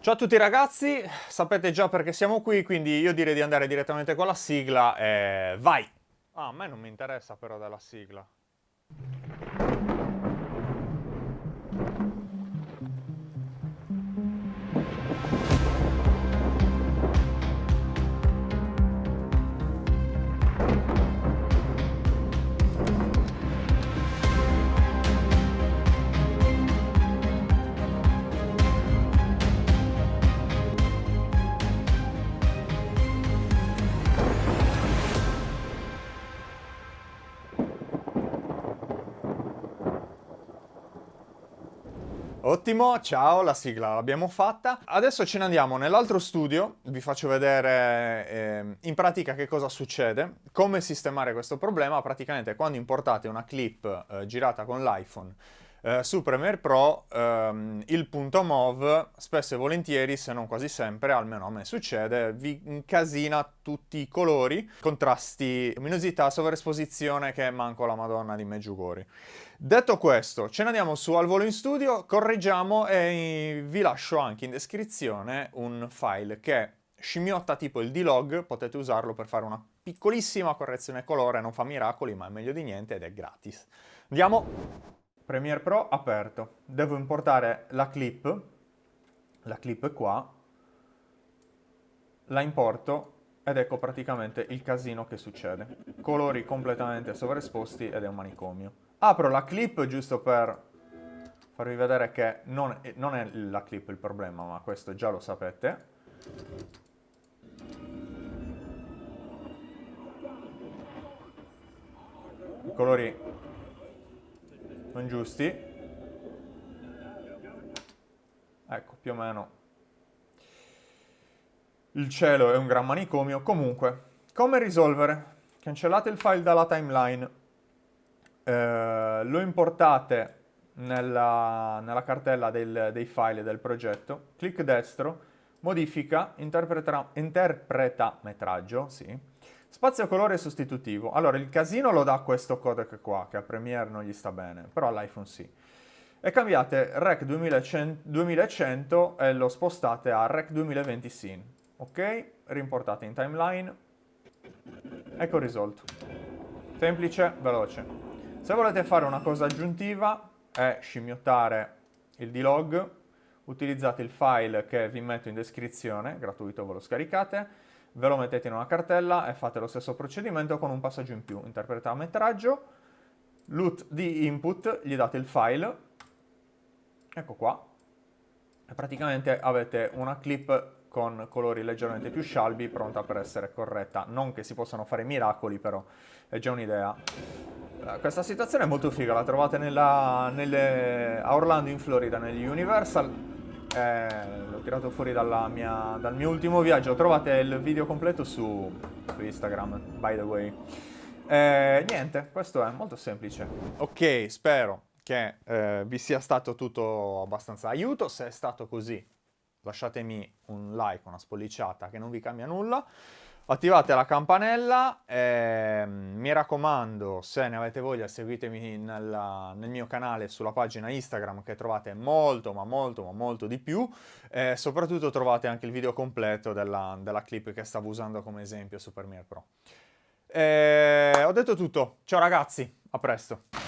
Ciao a tutti ragazzi, sapete già perché siamo qui, quindi io direi di andare direttamente con la sigla e vai! Ah, a me non mi interessa però della sigla. Ottimo, ciao, la sigla l'abbiamo fatta. Adesso ce ne andiamo nell'altro studio, vi faccio vedere eh, in pratica che cosa succede, come sistemare questo problema. Praticamente quando importate una clip eh, girata con l'iPhone eh, su Premiere Pro ehm, il punto MOV spesso e volentieri, se non quasi sempre, almeno a me succede, vi incasina tutti i colori, contrasti, luminosità, sovraesposizione che manco la madonna di Meggiugori. Detto questo, ce ne andiamo su al volo in studio, correggiamo e vi lascio anche in descrizione un file che scimmiotta tipo il D-Log, potete usarlo per fare una piccolissima correzione colore, non fa miracoli ma è meglio di niente ed è gratis. Andiamo! Premiere Pro aperto, devo importare la clip, la clip è qua, la importo ed ecco praticamente il casino che succede. Colori completamente sovraesposti ed è un manicomio. Apro la clip giusto per farvi vedere che non non è la clip il problema, ma questo già lo sapete. Colori non giusti. Ecco, più o meno. Il cielo è un gran manicomio. Comunque, come risolvere? Cancellate il file dalla timeline eh, lo importate nella, nella cartella del, dei file del progetto, clic destro, modifica, interpreta, metraggio, sì, spazio colore sostitutivo. Allora, il casino lo dà questo codec qua, che a Premiere non gli sta bene, però all'iPhone sì. E cambiate Rec 2100, 2100 e lo spostate a Rec 2020 Scene. Ok? Rimportate in timeline. Ecco risolto. Semplice, veloce. Se volete fare una cosa aggiuntiva è scimmiottare il D-Log, utilizzate il file che vi metto in descrizione, gratuito ve lo scaricate, ve lo mettete in una cartella e fate lo stesso procedimento con un passaggio in più. Interpreta metraggio, loot di input, gli date il file, ecco qua, e praticamente avete una clip con colori leggermente più scialbi pronta per essere corretta. Non che si possano fare miracoli, però è già un'idea. Eh, questa situazione è molto figa, la trovate nella, nelle, a Orlando in Florida, negli Universal. Eh, l'ho tirato fuori mia, dal mio ultimo viaggio. Trovate il video completo su, su Instagram, by the way. Eh, niente, questo è molto semplice. Ok, spero che eh, vi sia stato tutto abbastanza aiuto. Se è stato così, lasciatemi un like, una spolliciata che non vi cambia nulla attivate la campanella, eh, mi raccomando se ne avete voglia seguitemi nella, nel mio canale sulla pagina Instagram che trovate molto ma molto ma molto di più e soprattutto trovate anche il video completo della, della clip che stavo usando come esempio su Premiere Pro. Eh, ho detto tutto, ciao ragazzi, a presto!